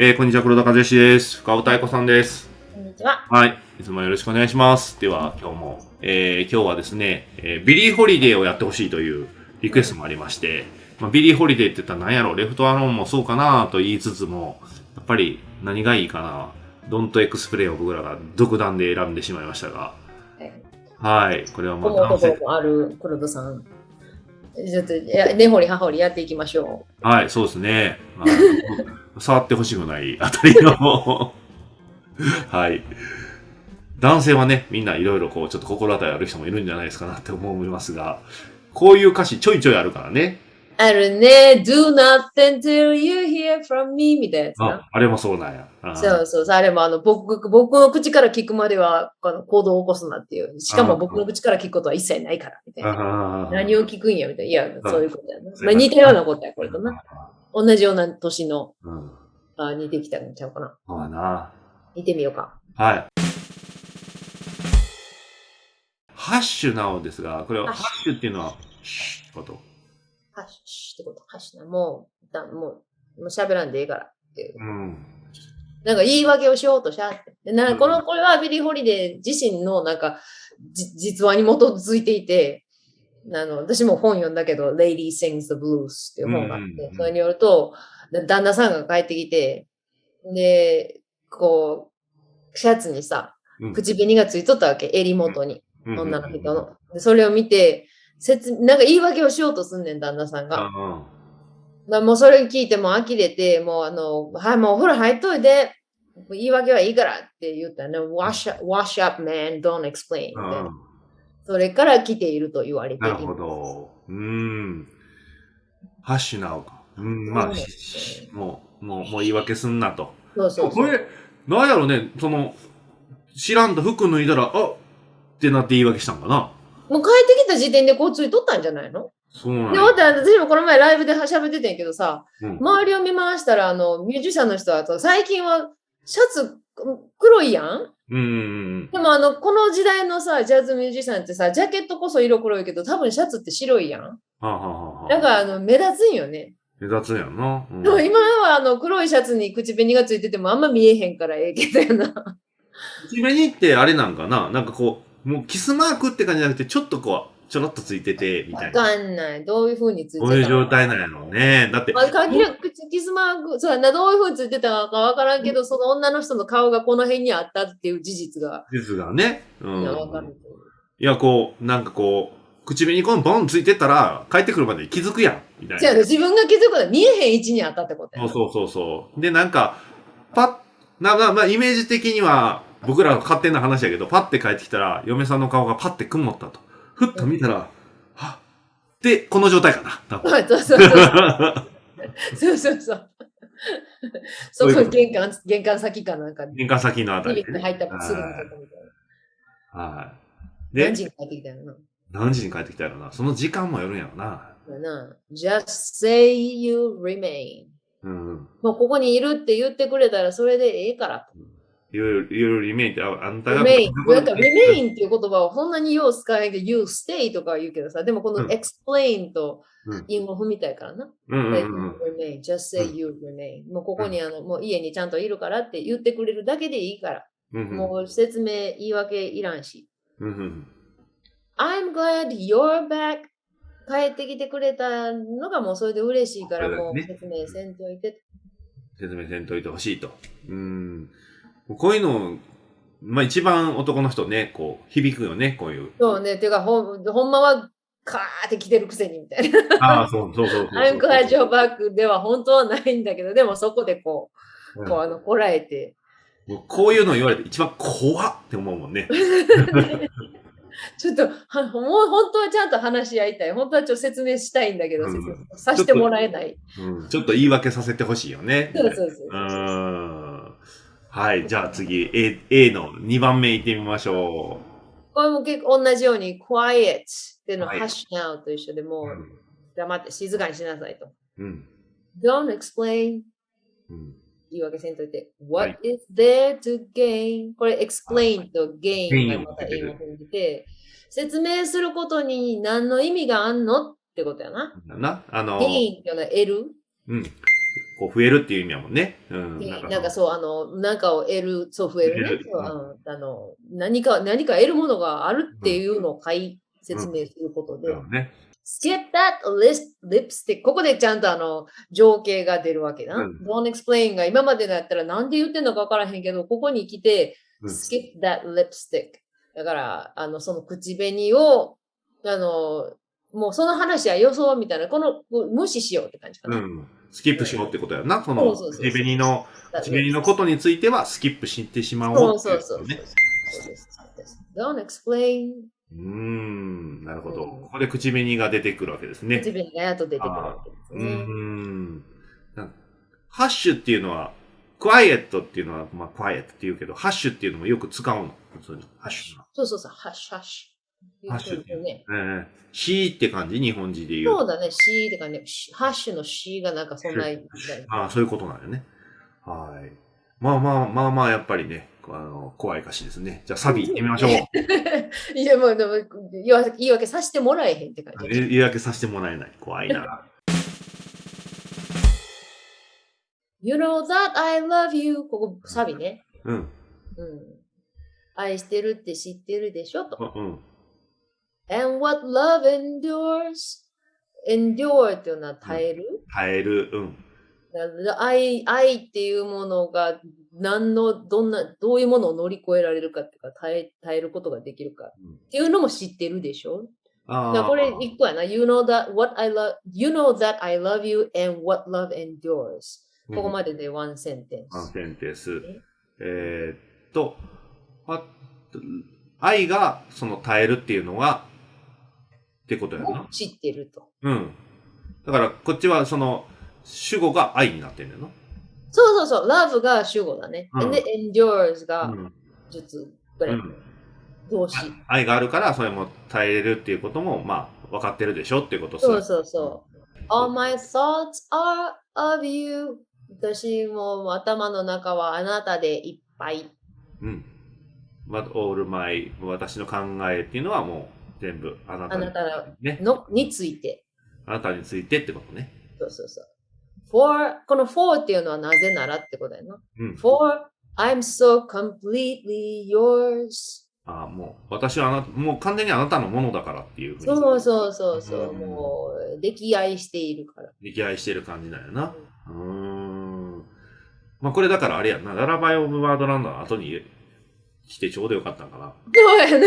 えー、こんにちは、黒田和義です。深尾太鼓さんです。こんにちは。はい。いつもよろしくお願いします。では、今日も、えー、今日はですね、えービリーホリデーをやってほしいというリクエストもありまして、まあ、ビリーホリデーって言ったら何やろ、 Left Alone もそうかなと言いつつも、やっぱり何がいいかな、 Don't Explain を僕らが独断で選んでしまいましたが、はい。これはまあ思う男ある黒田さん。ちょっと、根掘り葉掘りやっていきましょはい、そうですね。まあ、触ってほしくないあたりの、はい。男性はね、みんないろいろこう、ちょっと心当たりある人もいるんじゃないですかなって思いますが、こういう歌詞ちょいちょいあるからね。う。あるね。Do nothing till you hear from me みたいなやつな。あ、あれもそうなんや。あそうそうそう。あれもあの、僕、僕の口から聞くまでは、あの行動を起こすなっていう。しかも僕の口から聞くことは一切ないから、みたいな。あ何を聞くんや、みたいな。いや、そういうことやな。そうまあ、似たようなことや、これとな。同じような年の、うん。あ似てきたんちゃうかな。そうやな。見てみようか。はい。 Hush now ですが、これは hush っていうのは、シュッこと？ Hush ってこと、 hush な。もう、だもう、もう喋らんでいいからっていう。うん。なんか言い訳をしようとしゃって。でなうんこの、これはビリー・ホリデー自身のなんか、じ実話に基づいていて、あの、私も本読んだけど、Lady Sings the Blues っていう本があって、それによると、だ旦那さんが帰ってきて、で、こう、シャツにさ、うん口紅がついとったわけ、襟元に、うん女の人の。でそれを見て、説なんか言い訳をしようとすんねん、旦那さんが。うんまあ、もうそれ聞いても呆れて、もうあの、はい、もうお風呂入っといて、言い訳はいいからって言ったね。wash up, wash up, man, don't explain. みたいなそれから来ていると言われていなるほど。うーん。ハッシュなおか。うん、まあ、もう、もう、もう言い訳すんなと。そうそうそう。これ、なんやろね、その、知らんと服脱いだら、あってなって言い訳したんかな。もう帰ってきた時点でこうついとったんじゃないの？で、そうなんやまた私もこの前ライブで喋ってたんやけどさ、うん周りを見回したら、あの、ミュージシャンの人は、最近はシャツ黒いやん？うんうんでもあの、この時代のさ、ジャズミュージシャンってさ、ジャケットこそ色黒いけど、多分シャツって白いやん。はあ、はあはあ、だからあの、目立つんよね。目立つんやんな。うんでも今はあの黒いシャツに口紅がついててもあんま見えへんからええけどやな。口紅ってあれなんかな？なんかこう、もうキスマークって感じじゃなくて、ちょっとこう、ちょろっとついてて、みたわいな。かんない。どういう風についてたこういう状態なんやろうね。だって、まあ、限りなくキスマーク、そうやな、どういう風についてたかわからんけど、その女の人の顔がこの辺にあったっていう事実が、ですがね。うん。いやわかる。いや、こう、なんかこう、口紅このボンついてたら、帰ってくるまでに気づくやん。みたいな。自分が気づくことは見えへん位置にあったってことやな。そうそうそうそう。で、なんか、パッ、なまあ、まあ、イメージ的には、僕らの勝手な話やけど、パッて帰ってきたら、嫁さんの顔がパッて曇ったと。ふっと見たら、はっ。で、この状態かな。多分 そうそうそう。そうそうそう。そそういうこ玄関、玄関先かなんかに、玄関先のあたりで、ね。入ったらすぐのとこみたいな。はい。で何、時に帰ってきたの？な。何時に帰ってきたやろな？その時間もよるんやろな。だな。just say you remain. うん。もうここにいるって言ってくれたらそれでええから。いろいろ、いろいろリメインって、ああんたが。remain。なんか remain っていう言葉をそんなによう使えんけど、you stay とかは言うけどさ、でもこのうん explain とうん韻を踏みたいからな。うんうん Let うん you remain. just say you remain. もうここにあの、もう家にちゃんといるからって言ってくれるだけでいいから。うんうん。もう説明、言い訳いらんし。うんうん。I'm glad you're back. 帰ってきてくれたのがもうそれで嬉しいから、もう説明せんといて。説明せんといてほしいと。うん。こういうの、まあ一番男の人ね、こう、響くよね、こういう。そうね。てか、ほんほんまは、カーって来てるくせにみたいな。ああ、そうそうそうそう。I'm glad you're back では本当はないんだけど、でもそこでこう、うんこうあの、こらえて、こういうの言われて一番怖っって思うもんね。ちょっと、はもう本当はちゃんと話し合いたい。本当はちょっと説明したいんだけど、うんさせてもらえない。うん。ちょっと言い訳させてほしいよね。そうそうそううーん。はい。じゃあ次、A, A の2番目行ってみましょこれも結構同じように、quiet っていうのは、はい hush now と一緒でもう。う、黙って静かにしなさいと。うん。Don't explain うん。言い訳せんといて。は What is there to gain? これ explain と gain がまた意味を踏んでて、説明することに何の意味があんの？ってことやな。だ？な。あの、gain っていうのは。うん。こう増えるっていう意味やもんね。うん。でなんかなんかそう、あの、なんかを得る、そう増えるね得る。そううんあの何か、何か得るものがあるっていうのを書い説明することで、うんね。skip that list, lipstick. ここでちゃんとあの、情景が出るわけな。うん don't explain が今までだったらなんで言ってんのかわからへんけど、ここに来て、うん skip that lipstick. だから、あの、その口紅を、あの、もうその話は予想みたいな、この、無視しようって感じかな。うん。スキップしようってことやな。そそのうそうそう口紅の、That 口紅のことについてはスキップしてしまおうううそそうそう。そう Don't explain. うーん。なるほど。うんここで口紅が出てくるわけですね。口紅がやっと出てくるわけですうーね。ん。なハッシュっていうのは、クワイエットっていうのは、まあ、クワイエットって言うけど、ハッシュっていうのもよく使うの。普通に。ハッシュの。そうそうそう、ハッシュハッシュ。ハッシュっていうね。ええシーって感じ？日本人で言う。そうだね、C ってかね、しハッシュの C がなんかそんな、ああ、そういうことなんよね。はい。まあまあまあまあ、やっぱりね、あの、怖い歌詞ですね。じゃあサビ行ってみましょう。いや、もうでも言い訳言い訳させてもらえへんって感じ。え言い訳させてもらえない。怖いな。You know that I love you. ここサビね。うん。うん。愛してるって知ってるでしょ？と。うん。And what love endures. endure っていうのは耐える？耐える。うん。愛愛っていうものが何のどんなどういうものを乗り越えられるかっていうか耐え耐えることができるかっていうのも知ってるでしょ？ああ。だからこれ一個やな。You know that what I love you know that I love you and what love endures. ここまでで one senten one。sentence。えーっと、あ愛がその耐えるっていうのが、ってことやな。知ってると。うん。だから、こっちはその、主語が愛になってんだよな。そうそうそう。love が主語だね。うんで、endures がうん術ぐらい。うん動詞。愛があるから、それも耐えれるっていうことも、まあ、分かってるでしょっていうことそうそうそう。All my thoughts are of you. 私も頭の中はあなたでいっぱい。うん。But all my 私の考えっていうのはもう全部あなたにあなたね。のについて。あなたについてってことね。そうそうそう。for この for っていうのはなぜならってことだよな。うん。for I'm so completely yours. ああ、もう私はあなた、もう完全にあなたのものだからっていうふうに。そうそうそうそう。うんもう、溺愛しているから。溺愛してる感じだよな。うーん。まあこれだからあれやんな。ララバイオブワードランドの後に来てちょうどよかったんかな。そうやな。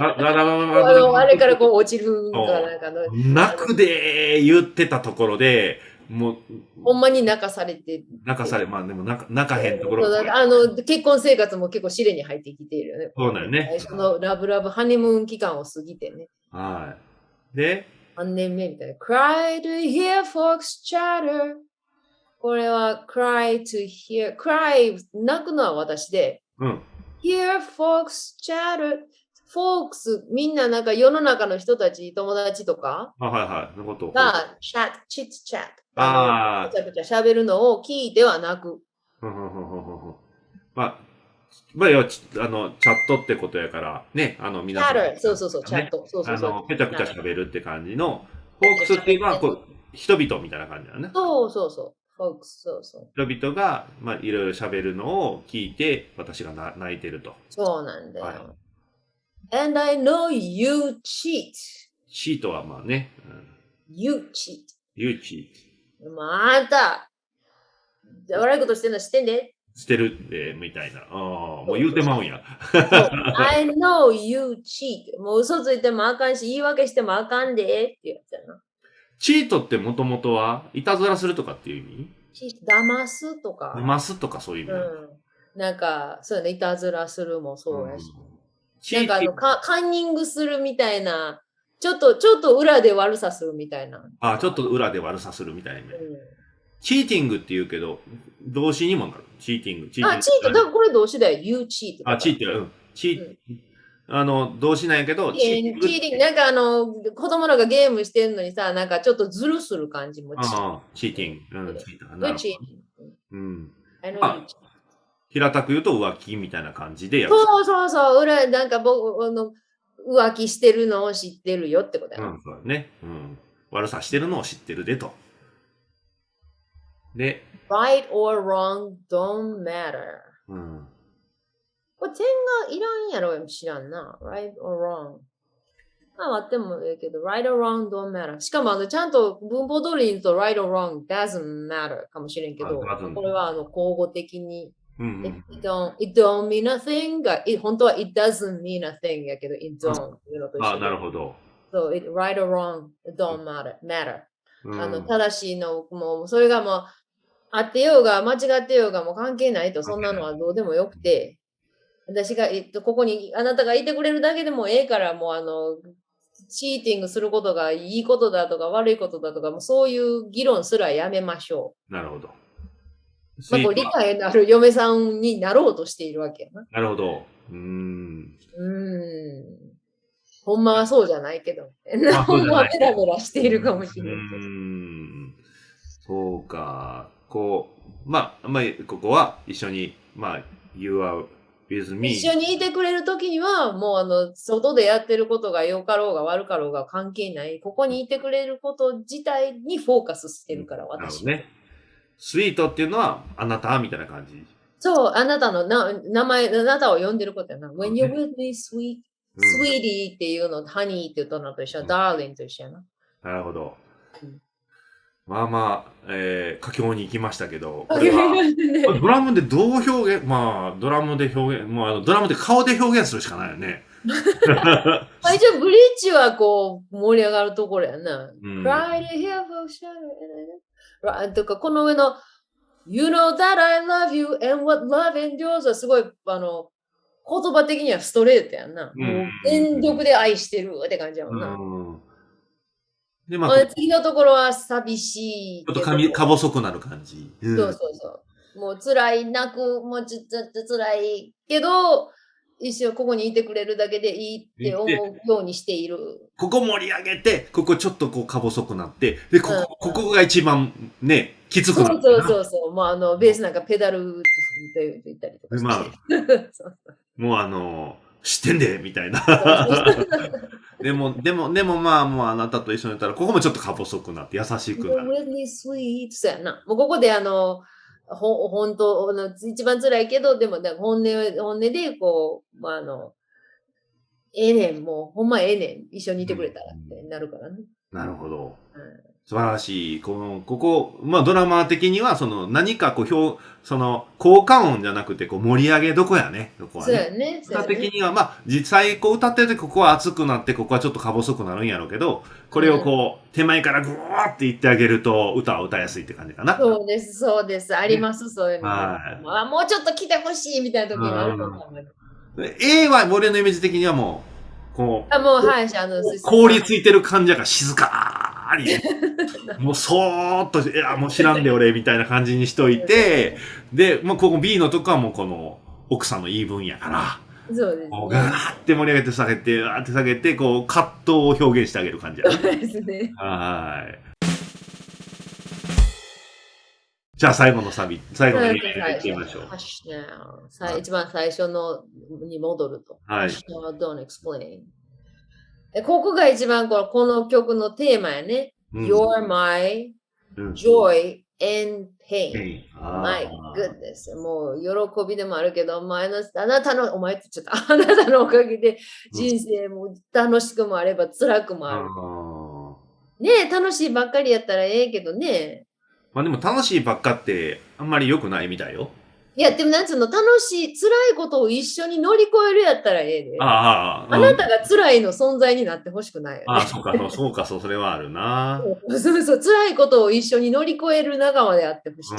あのあれからこう落ちるんかなんかの。泣くでー言ってたところで、もう、ほんまに泣かされて。泣かされ、まあでも泣か泣かへんところあの結婚生活も結構試練に入ってきているよね。そうだよね最初のラブラブハネムーン期間を過ぎてね。はい。で、3年目みたいな。cry to hear folks chatter. これは cry to hear. cry 泣くのは私で。うん。Hear folks chatter. folks みんななんか世の中の人たち、友達とか？あ、はいはい。のことを。が chat, chit chat. あーのぐちゃぐちゃ喋るのを聞いては泣く。ふんふんふんふんふんふんまあ、まあ、要はちあの、チャットってことやから、ね、あの、皆さん。chatter そうそうそう、チャッねト。そうそうそうあの、ぺちゃくちゃ喋るって感じの、フォークスっていうのは、こう、人々みたいな感じだよね。そうそうそう。Folks そうそう。人々が、まあ、いろいろ喋るのを聞いて、私がな泣いてると。そうなんだよ。はい And I know you cheat. シートはまあね、うん、You cheat. ユーチまあ、あんた、悪いことしてんの知ってんで。してるって、みたいな。ああ、もう言うてまうんや。I know you cheat. もう嘘ついてもあかんし、言い訳してもあかんでってやつやな。チートってもともとは、いたずらするとかっていう意味？騙すとか。ますとかそういう意味うん。なんか、そうやね、いたずらするもそうやし。うんチなんかあのーティングカカンニングするみたいな、ちょっと、ちょっと裏で悪さするみたいな。あ、ちょっと裏で悪さするみたいな。うチーティングって言うけど、動詞にもなる。チーティング。チん、あ、チート、だからこれ動詞だよ。You cheat. あ、チーティング。うん。チー、あの、動詞なんやけど、チーティング。チーティングなんかあの、子供らがゲームしてんのにさ、なんかちょっとズルする感じも。チーチーティング。うん、チーティング。なるほ You cheat. ど。うん。I know あ you cheat. 平たく言うと浮気みたいな感じでやる。そうそうそう、裏、なんか僕、あの、浮気してるのを知ってるよってことやな。うん、そうだね。うん。悪さしてるのを知ってるでと。で、right or wrong don't matter. うん。これ点がいらんやろ知らんな。right or wrong. まあ、あってもいいけど、right or wrong don't matter. しかも、あの、ちゃんと文法通りに言うと right or wrong doesn't matter かもしれんけど、これはあの、交互的に、うんう it ん。don't, it don't mean a thing が、本当は it doesn't mean a thing やけど、it don't あ、なるほど。そう、it, right or wrong, don't matter. matter. うんあの、正しいの、もう、それがもう、あってようが、間違ってようが、もう関係ないと、そんなのはどうでもよくて、私が、えっと、ここに、あなたがいてくれるだけでもええから、もう、あの、チーティングすることがいいことだとか悪いことだとか、もうそういう議論すらやめましょなるほど。う。まあ、こう理解のある嫁さんになろうとしているわけやな。なるほど。うーん。うーん。ほんまはそうじゃないけど。ほんまはベラベラしているかもしれないけど。うーん。そうか。こう、まあ、まあ、ここは一緒に、まあ、You are with me. 一緒にいてくれるときには、もうあの、外でやってることが良かろうが悪かろうが関係ない。ここにいてくれること自体にフォーカスしてるから、私なるほど。ね。スイートっていうのは、あなたみたいな感じ。そう、あなたのな名前、あなたを呼んでることやな。う When ん you're with me, sweet, うん sweetie っていうの、honey って言ったのと一緒、うん darling と一緒やな。なるほどうん。まあまあ、えー、佳境に行きましたけど、これは、ドラムでどう表現、まあ、ドラムで表現、もうあの、ドラムで顔で表現するしかないよね。まあ一応、ブリッジはこう、盛り上がるところやな。うん Right here for shadow. Right とか、この上の You know that I love you and what love endures はすごい、あの、言葉的にはストレートやんな。うんもう全力で愛してるって感じやもんな。うん。で、まあ、次のところは寂しいけど。ょっとかみか細くなる感じ。うんそうそうそう。もう辛い、泣く、もうちょっと辛いけど、一生ここにいてくれるだけでいいって思うようにしている。ここ盛り上げて、ここちょっとこうか細くなって、で、ここ、ここが一番ね、きつくそうなる。そうそうそう。もうあの、ベースなんかペダルって言ったりとかして。まあそう もうあの、知ってんで、みたいな。でも、でも、でもまあ、もうあなたと一緒にいたら、ここもちょっとか細くなって優しくなる。really sweet. そうやな。もうここであの、ほ本当一番辛いけど、でも本音を、本音でこう、まああの、ええねん、もうほんまええねん。一緒にいてくれたらってなるからね。なるほど。うん素晴らしい。この、ここ、まあドラマー的には、その何かこう、表、その、効果音じゃなくて、こう、盛り上げどこやね。ここはそうね。やね。そう歌やね的には、まあ、実際こう歌ってて、ここは熱くなって、ここはちょっとか細くなるんやろうけど、これをこう、手前からぐわーって言ってあげると、歌は歌いやすいって感じかな。そうです、そうです。あります、そういうのが。はいまあ、もうちょっと来てほしいみたいな時があると思う。で A は、俺のイメージ的にはもう、こう、あ、もう、はい、あの、凍りついてる感じやから静かに、もうそーっと、いや、もう知らんで俺、みたいな感じにしといて、で、もうここ B のとこはもうこの、奥さんの言い分やから、そうです、こうガーって盛り上げて下げて、ガーって下げて、こう、葛藤を表現してあげる感じやな。そうですね。はい。じゃあ最後のサビ、最後のエリアに行ってみましょう。一番最初のに戻ると。はいここが一番このこの曲のテーマやね。うん You're my うん joy and pain. My goodness. もう喜びでもあるけど、前のあなたの、お前ってちゃった。あなたのおかげで人生も楽しくもあれば辛くもある。ねえ、楽しいばっかりやったらええけどね。まあでも楽しいばっかってあんまり良くないみたいよ。いや、でもなんつうの、楽しい、辛いことを一緒に乗り越えるやったらええで。ああ、あなたが辛いの存在になってほしくないよ、ね。ああ、そうか、そうそうか、そう、それはあるな。そうそうそう、辛いことを一緒に乗り越える仲間であってほしい。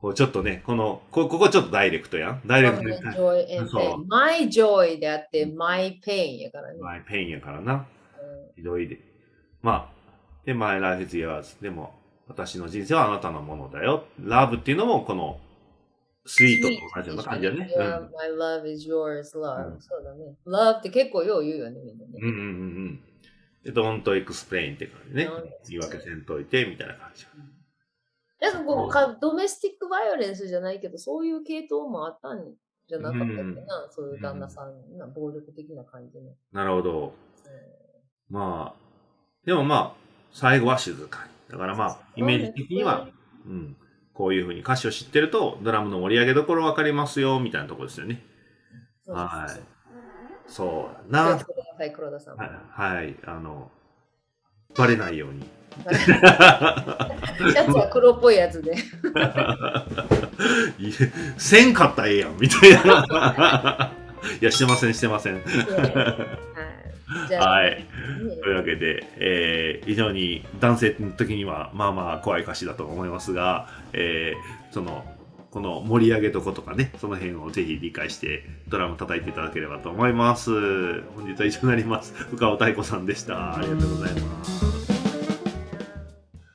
こうちょっとね、この、こここちょっとダイレクトやん。ダイレクトに My joy and そう pain. My joy であって、my pain やからね。マイペインやからな。うんひどいで。まあ、で、My life is yours. でも、私の人生はあなたのものだよ。ラブっていうのも、この、スイートと同じような感じだね。Yeah, my love is yours, love. うんそうだね。love って結構よう言うよね、みんなね。うんうんうんうん。で、don't explain って感じね。言い訳せんといて、みたいな感じ。なんかこうか、ドメスティックバイオレンスじゃないけど、そういう系統もあったんじゃなかったっけな、そういう旦那さん、な暴力的な感じの。なるほど。まあ、でもまあ、最後は静かに。だからまあ、イメージ的には、うん、こういうふうに歌詞を知ってると、ドラムの盛り上げどころ分かりますよ、みたいなところですよね。はい。そうな。はい、黒田さん。はい、はい、あの、バレないように。シャツは黒っぽいやつで。せんかったらええやん、みたいな。いや、してません、してません。はい。というわけで、えー、非常に男性の時には、まあまあ怖い歌詞だと思いますが、えー、その、この盛り上げとことかね、その辺をぜひ理解してドラム叩いていただければと思います。本日は以上になります。深尾太鼓さんでした。ありがとうございます。